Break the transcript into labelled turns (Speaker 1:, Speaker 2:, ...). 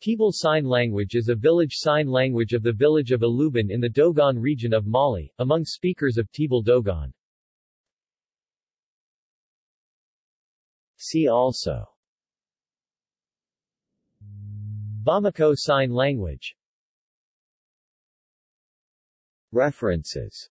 Speaker 1: Tebul Sign Language is a village sign language of the village of Aluban in the Dogon region of Mali, among speakers of Tebul Dogon. See also Bamako Sign Language References